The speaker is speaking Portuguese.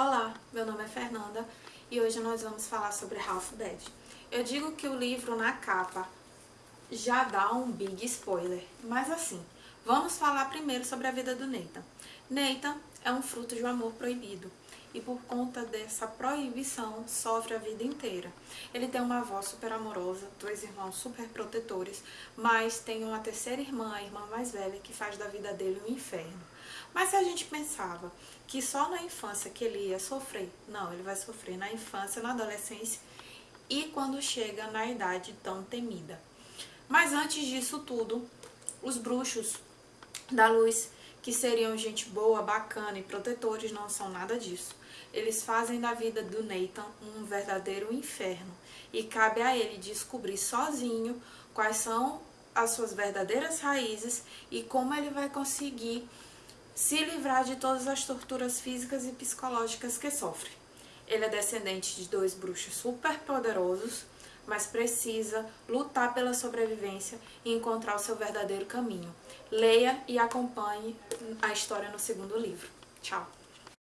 Olá, meu nome é Fernanda e hoje nós vamos falar sobre Half Dead. Eu digo que o livro na capa já dá um big spoiler, mas assim, vamos falar primeiro sobre a vida do Nathan. Nathan é um fruto de um amor proibido e por conta dessa proibição sofre a vida inteira. Ele tem uma avó super amorosa, dois irmãos super protetores, mas tem uma terceira irmã, a irmã mais velha, que faz da vida dele um inferno. Mas se a gente pensava que só na infância que ele ia sofrer, não, ele vai sofrer na infância, na adolescência e quando chega na idade tão temida. Mas antes disso tudo, os bruxos da luz, que seriam gente boa, bacana e protetores, não são nada disso. Eles fazem da vida do Nathan um verdadeiro inferno e cabe a ele descobrir sozinho quais são as suas verdadeiras raízes e como ele vai conseguir se livrar de todas as torturas físicas e psicológicas que sofre. Ele é descendente de dois bruxos super poderosos, mas precisa lutar pela sobrevivência e encontrar o seu verdadeiro caminho. Leia e acompanhe a história no segundo livro. Tchau!